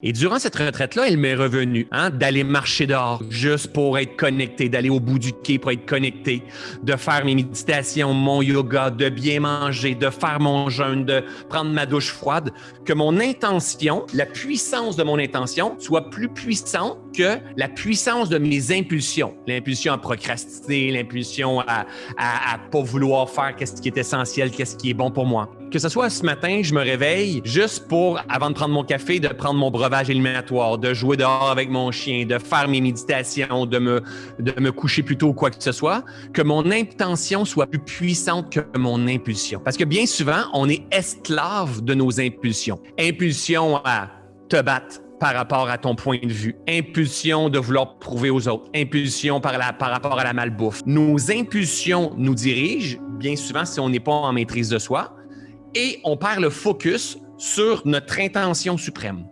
Et durant cette retraite-là, il m'est revenu hein, d'aller marcher dehors juste pour être connecté, d'aller au bout du quai pour être connecté, de faire mes méditations, mon yoga, de bien manger, de faire mon jeûne, de prendre ma douche froide, que mon intention, la puissance de mon intention soit plus puissante que la puissance de mes impulsions. L'impulsion à procrastiner, l'impulsion à, à, à pas vouloir faire qu'est-ce qui est essentiel, qu'est-ce qui est bon pour moi. Que ce soit ce matin, je me réveille juste pour, avant de prendre mon café, de prendre mon breuvage éliminatoire, de jouer dehors avec mon chien, de faire mes méditations, de me, de me coucher plus tôt ou quoi que ce soit, que mon intention soit plus puissante que mon impulsion. Parce que bien souvent, on est esclave de nos impulsions. Impulsion à te battre, par rapport à ton point de vue, impulsion de vouloir prouver aux autres, impulsion par, la, par rapport à la malbouffe. Nos impulsions nous dirigent, bien souvent si on n'est pas en maîtrise de soi, et on perd le focus sur notre intention suprême.